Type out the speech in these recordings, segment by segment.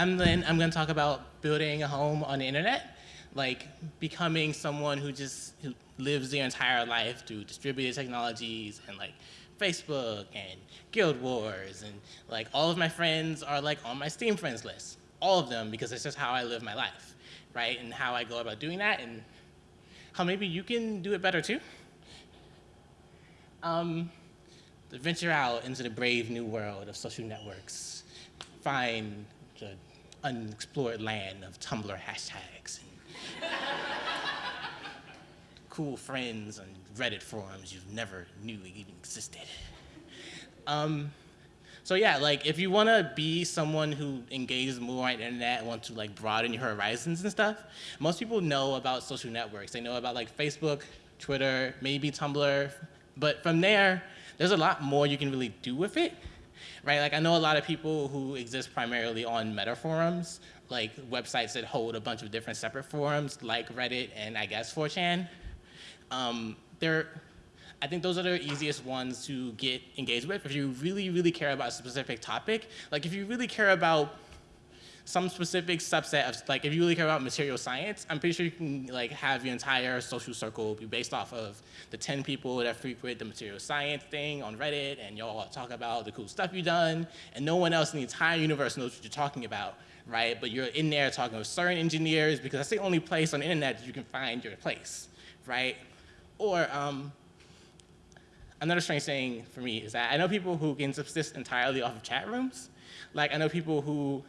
I'm Lynn. I'm going to talk about building a home on the internet, like becoming someone who just who lives their entire life through distributed technologies and like Facebook and Guild Wars and like all of my friends are like on my Steam friends list, all of them because it's just how I live my life, right? And how I go about doing that and how maybe you can do it better too. Um, venture out into the brave new world of social networks, find unexplored land of Tumblr hashtags and cool friends on Reddit forums you've never knew even existed. Um, so yeah, like if you want to be someone who engages more on the internet and want to like broaden your horizons and stuff, most people know about social networks. They know about like Facebook, Twitter, maybe Tumblr, but from there, there's a lot more you can really do with it, right? Like I know a lot of people who exist primarily on meta forums, like websites that hold a bunch of different separate forums, like Reddit and I guess 4chan. Um, they're, I think those are the easiest ones to get engaged with if you really, really care about a specific topic. Like if you really care about some specific subset of, like if you really care about material science, I'm pretty sure you can like have your entire social circle be based off of the 10 people that frequent the material science thing on Reddit and y'all talk about the cool stuff you've done and no one else in the entire universe knows what you're talking about, right? But you're in there talking with certain engineers because that's the only place on the internet that you can find your place, right? Or um, another strange thing for me is that I know people who can subsist entirely off of chat rooms. Like I know people who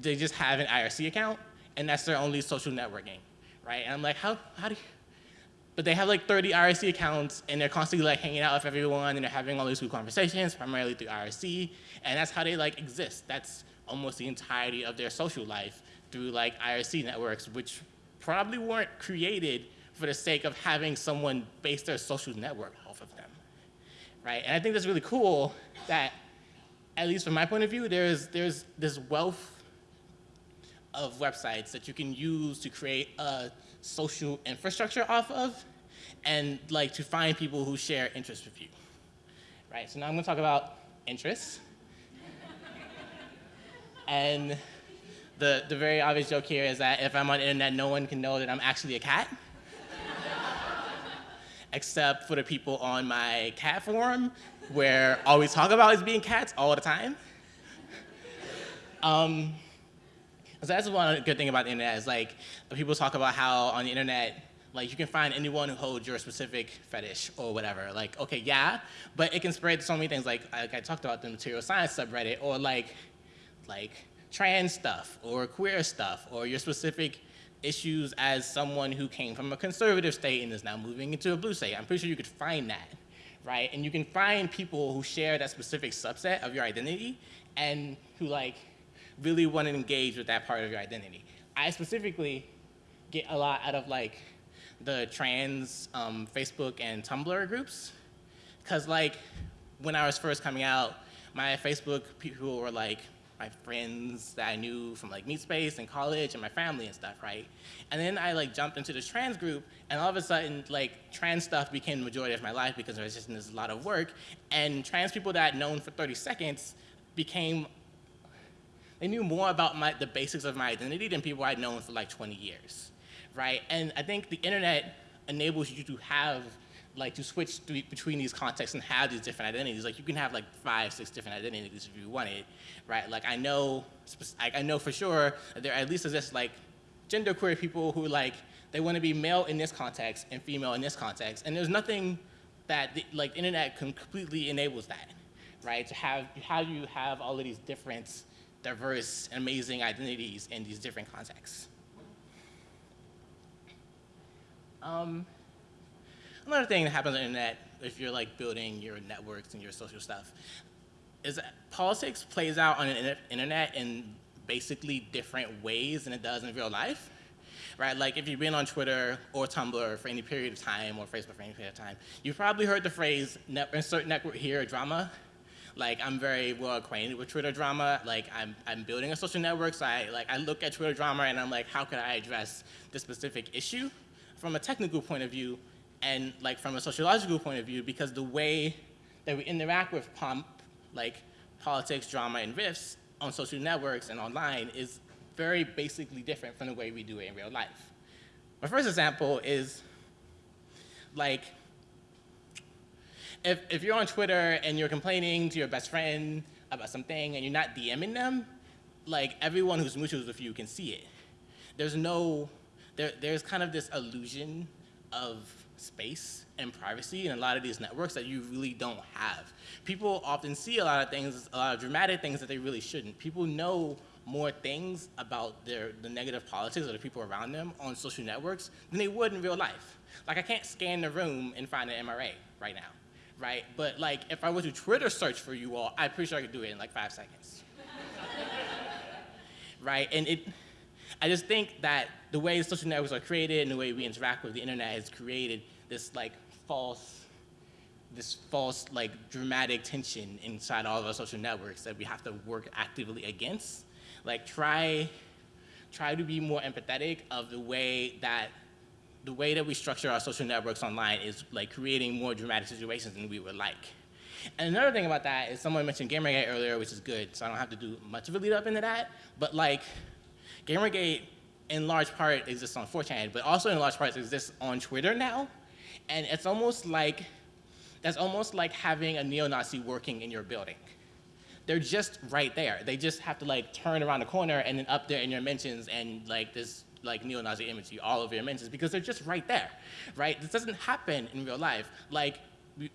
they just have an IRC account, and that's their only social networking, right? And I'm like, how, how do you, but they have like 30 IRC accounts, and they're constantly like hanging out with everyone, and they're having all these cool conversations, primarily through IRC, and that's how they like exist. That's almost the entirety of their social life through like IRC networks, which probably weren't created for the sake of having someone base their social network off of them, right? And I think that's really cool that, at least from my point of view, there's, there's this wealth of websites that you can use to create a social infrastructure off of and like to find people who share interests with you. Right, so now I'm gonna talk about interests. and the, the very obvious joke here is that if I'm on the internet, no one can know that I'm actually a cat. Except for the people on my cat forum, where all we talk about is being cats all the time. Um, so that's one good thing about the internet is like people talk about how on the internet like you can find anyone who holds your specific fetish or whatever. Like, okay, yeah, but it can spread to so many things. Like, like I talked about the material science subreddit or like, like trans stuff or queer stuff or your specific issues as someone who came from a conservative state and is now moving into a blue state. I'm pretty sure you could find that, right? And you can find people who share that specific subset of your identity and who like really want to engage with that part of your identity. I specifically get a lot out of like the trans um, Facebook and Tumblr groups. Cause like when I was first coming out, my Facebook people were like my friends that I knew from like Meatspace and college and my family and stuff, right? And then I like jumped into this trans group and all of a sudden like trans stuff became the majority of my life because there was just this a lot of work and trans people that I'd known for 30 seconds became they knew more about my, the basics of my identity than people I'd known for like 20 years, right? And I think the internet enables you to have, like to switch between these contexts and have these different identities. Like you can have like five, six different identities if you wanted, right? Like I know, I know for sure that there at least exists like genderqueer people who like, they want to be male in this context and female in this context. And there's nothing that the, like internet completely enables that, right? To have, how you have all of these different diverse and amazing identities in these different contexts. Um, another thing that happens on the internet, if you're like building your networks and your social stuff, is that politics plays out on the internet in basically different ways than it does in real life. Right, like if you've been on Twitter or Tumblr for any period of time or Facebook for any period of time, you've probably heard the phrase insert network here drama like I'm very well acquainted with Twitter drama. Like I'm, I'm building a social network, so I, like, I look at Twitter drama and I'm like, how could I address this specific issue from a technical point of view and like from a sociological point of view because the way that we interact with pomp, like politics, drama, and riffs on social networks and online is very basically different from the way we do it in real life. My first example is like, if, if you're on Twitter and you're complaining to your best friend about something and you're not DMing them, like everyone who's mutuals with you can see it. There's no, there, there's kind of this illusion of space and privacy in a lot of these networks that you really don't have. People often see a lot of things, a lot of dramatic things that they really shouldn't. People know more things about their, the negative politics of the people around them on social networks than they would in real life. Like I can't scan the room and find an MRA right now, right? But like if I were to Twitter search for you all, I'm pretty sure I could do it in like five seconds. right, and it, I just think that the way social networks are created and the way we interact with the internet has created this like false, this false like dramatic tension inside all of our social networks that we have to work actively against. Like try, try to be more empathetic of the way that the way that we structure our social networks online is like creating more dramatic situations than we would like. And another thing about that is someone mentioned Gamergate earlier, which is good, so I don't have to do much of a lead up into that, but like Gamergate in large part exists on 4chan, but also in large part exists on Twitter now. And it's almost like, that's almost like having a neo-Nazi working in your building. They're just right there. They just have to like turn around the corner and then up there in your mentions and like this like neo-Nazi imagery all over your mentions because they're just right there, right? This doesn't happen in real life. Like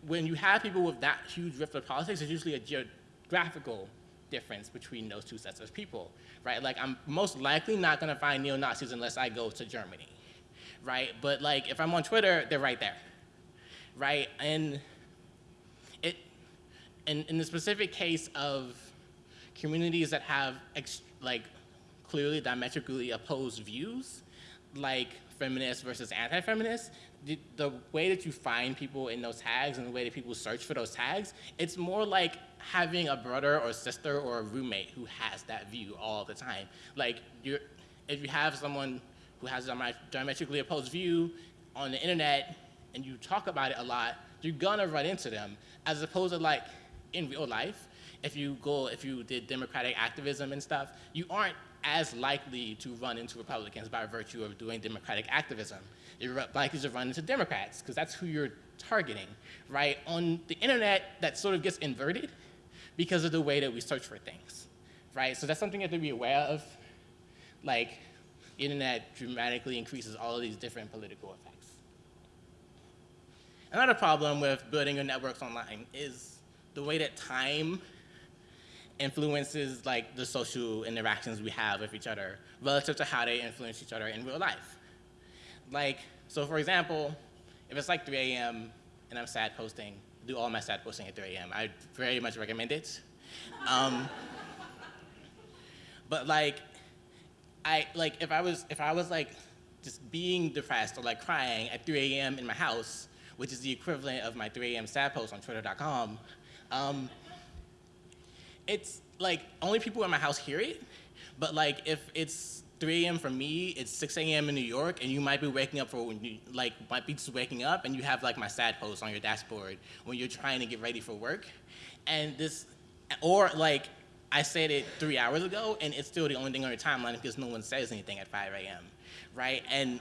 when you have people with that huge rift of politics, there's usually a geographical difference between those two sets of people, right? Like I'm most likely not gonna find neo-Nazis unless I go to Germany, right? But like if I'm on Twitter, they're right there, right? And it, in, in the specific case of communities that have like clearly diametrically opposed views, like feminists versus anti-feminists, the, the, way that you find people in those tags and the way that people search for those tags, it's more like having a brother or sister or a roommate who has that view all the time. Like, you're, if you have someone who has a diametrically opposed view on the internet and you talk about it a lot, you're gonna run into them, as opposed to like in real life, if you go, if you did democratic activism and stuff, you aren't as likely to run into Republicans by virtue of doing democratic activism. You're likely to run into Democrats, because that's who you're targeting, right? On the internet, that sort of gets inverted because of the way that we search for things, right? So that's something you have to be aware of. Like, internet dramatically increases all of these different political effects. Another problem with building your networks online is the way that time influences like the social interactions we have with each other relative to how they influence each other in real life. Like, so for example, if it's like 3 a.m. and I'm sad posting, do all my sad posting at 3 a.m. I very much recommend it. Um, but like, I like if I was if I was like just being depressed or like crying at 3 a.m. in my house, which is the equivalent of my 3 a.m. sad post on Twitter.com, um, it's like only people in my house hear it, but like if it's 3 a.m. for me, it's 6 a.m. in New York, and you might be waking up for when you like might be just waking up, and you have like my sad post on your dashboard when you're trying to get ready for work, and this, or like I said it three hours ago, and it's still the only thing on your timeline because no one says anything at 5 a.m. Right, and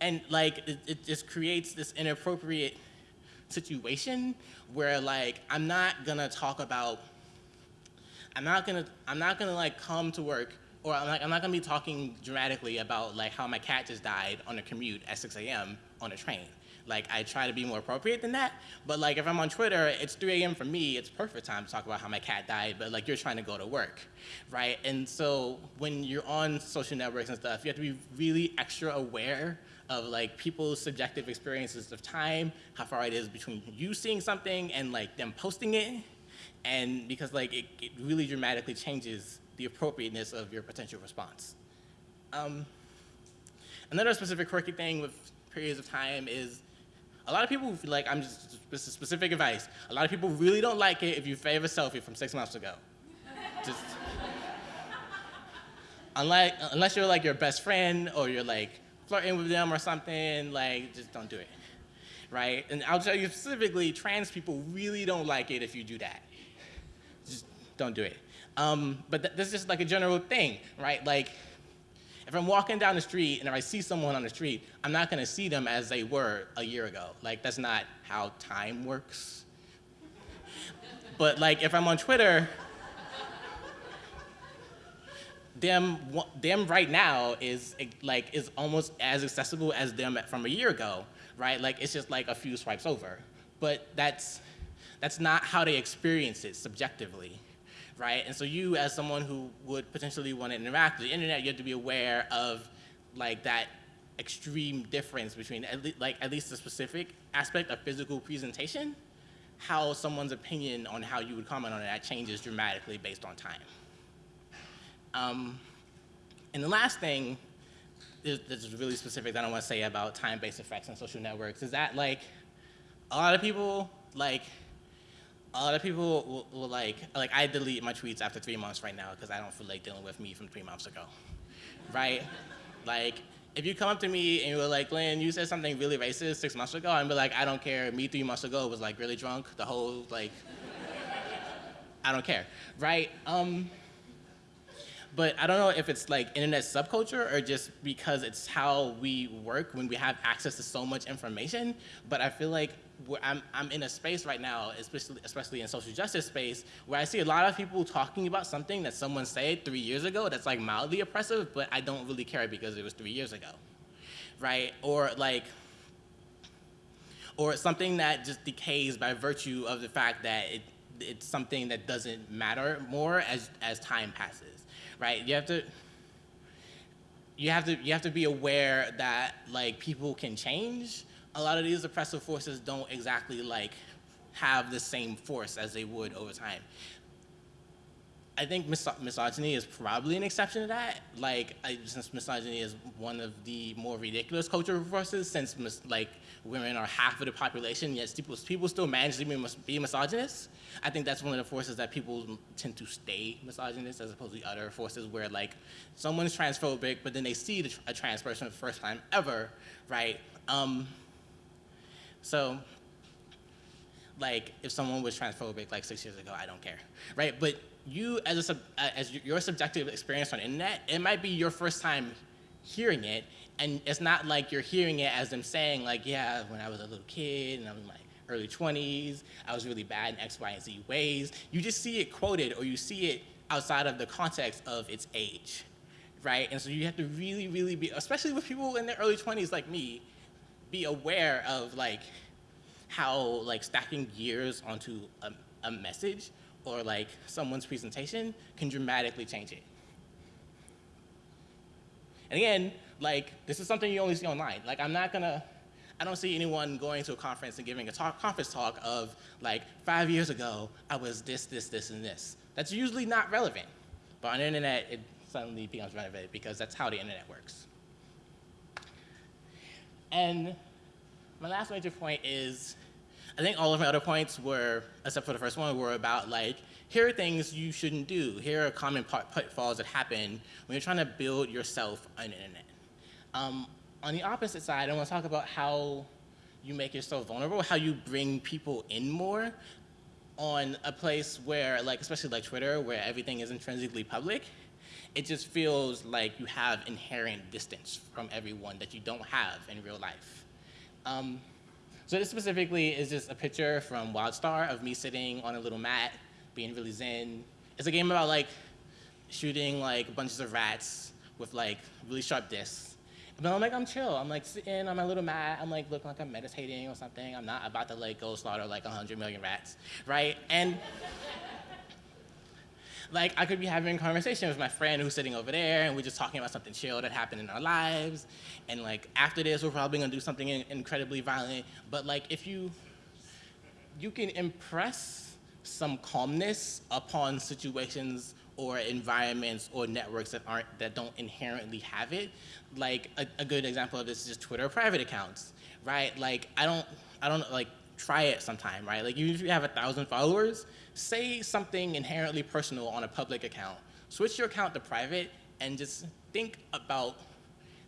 and like it, it just creates this inappropriate situation where like I'm not gonna talk about I'm not gonna I'm not gonna like come to work or I'm, like, I'm not gonna be talking dramatically about like how my cat just died on a commute at 6 a.m. on a train. Like I try to be more appropriate than that, but like if I'm on Twitter, it's 3 a.m. for me, it's perfect time to talk about how my cat died, but like you're trying to go to work, right? And so when you're on social networks and stuff, you have to be really extra aware of like people's subjective experiences of time, how far it is between you seeing something and like them posting it, and because like it, it really dramatically changes the appropriateness of your potential response. Um, another specific quirky thing with periods of time is a lot of people like I'm just this is specific advice. A lot of people really don't like it if you favor a selfie from six months ago. just unlike unless you're like your best friend or you're like flirting with them or something, like, just don't do it, right? And I'll tell you specifically, trans people really don't like it if you do that. Just don't do it. Um, but th this is just like a general thing, right? Like, if I'm walking down the street and if I see someone on the street, I'm not gonna see them as they were a year ago. Like, that's not how time works. but like, if I'm on Twitter, them, them right now is like is almost as accessible as them from a year ago, right? Like it's just like a few swipes over. But that's that's not how they experience it subjectively, right? And so you, as someone who would potentially want to interact with the internet, you have to be aware of like that extreme difference between at like at least the specific aspect of physical presentation, how someone's opinion on how you would comment on that changes dramatically based on time. Um, and the last thing, this, is really specific that I want to say about time-based effects on social networks, is that like a lot of people like a lot of people will, will, like, like I delete my tweets after three months right now because I don't feel like dealing with me from three months ago, right? like, if you come up to me and you're like, Lynn, you said something really racist six months ago, I'm be like, I don't care. Me three months ago was like really drunk. The whole like, I don't care, right? Um, but I don't know if it's like internet subculture or just because it's how we work when we have access to so much information. But I feel like I'm, I'm in a space right now, especially, especially in social justice space, where I see a lot of people talking about something that someone said three years ago that's like mildly oppressive, but I don't really care because it was three years ago, right? Or like, or something that just decays by virtue of the fact that it, it's something that doesn't matter more as, as time passes right? You have to you have to you have to be aware that like people can change. A lot of these oppressive forces don't exactly like have the same force as they would over time. I think mis misogyny is probably an exception to that. Like, I, since misogyny is one of the more ridiculous cultural forces, since like women are half of the population, yet people, people still manage to be, mis be misogynist. I think that's one of the forces that people tend to stay misogynist as opposed to the other forces where like someone's transphobic, but then they see the, a trans person for the first time ever, right? Um, so like if someone was transphobic like six years ago, I don't care, right? But you as, a, sub, uh, as your subjective experience on internet, it might be your first time hearing it, and it's not like you're hearing it as them saying like, yeah, when I was a little kid and I was in my early 20s, I was really bad in X, Y, and Z ways. You just see it quoted or you see it outside of the context of its age, right? And so you have to really, really be, especially with people in their early 20s like me, be aware of like how like stacking years onto a, a message or like someone's presentation can dramatically change it. And again, like this is something you only see online. Like I'm not gonna, I don't see anyone going to a conference and giving a talk, conference talk of like five years ago, I was this, this, this, and this. That's usually not relevant. But on the internet, it suddenly becomes relevant because that's how the internet works. And my last major point is I think all of my other points were, except for the first one, were about like, here are things you shouldn't do. Here are common pitfalls that happen when you're trying to build yourself on the internet. Um, on the opposite side, I want to talk about how you make yourself vulnerable, how you bring people in more on a place where, like, especially like Twitter, where everything is intrinsically public, it just feels like you have inherent distance from everyone that you don't have in real life. Um, so this specifically is just a picture from WildStar of me sitting on a little mat, being really zen. It's a game about like shooting like bunches of rats with like really sharp discs. But I'm like, I'm chill. I'm like sitting on my little mat. I'm like looking like I'm meditating or something. I'm not about to like go slaughter like 100 million rats, right? And like I could be having a conversation with my friend who's sitting over there and we're just talking about something chill that happened in our lives. And like after this, we're probably gonna do something in incredibly violent. But like if you, you can impress some calmness upon situations or environments or networks that aren't, that don't inherently have it. Like a, a good example of this is just Twitter private accounts, right? Like I don't, I don't like try it sometime, right? Like if you have a thousand followers, say something inherently personal on a public account. Switch your account to private and just think about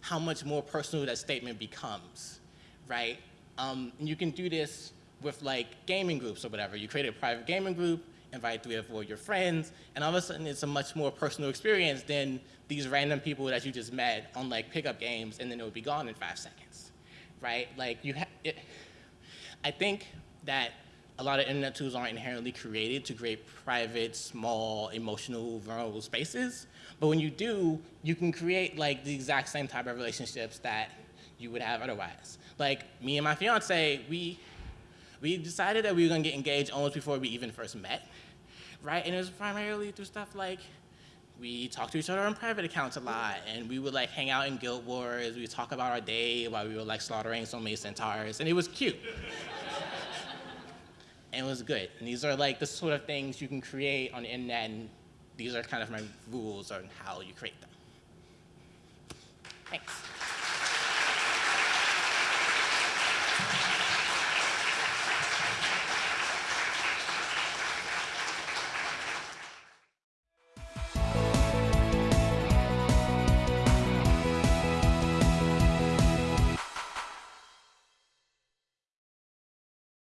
how much more personal that statement becomes, right? Um, and you can do this with like gaming groups or whatever. You create a private gaming group invite three or four of your friends, and all of a sudden it's a much more personal experience than these random people that you just met on like pickup games, and then it would be gone in five seconds, right? Like you, have, I think that a lot of internet tools aren't inherently created to create private, small, emotional, vulnerable spaces. But when you do, you can create like the exact same type of relationships that you would have otherwise. Like me and my fiance, we we decided that we were gonna get engaged almost before we even first met, right? And it was primarily through stuff like we talked to each other on private accounts a lot, and we would like hang out in Guild Wars. We would talk about our day while we were like slaughtering so many centaurs, and it was cute. And it was good. And these are like the sort of things you can create on the internet, and these are kind of my rules on how you create them. Thanks.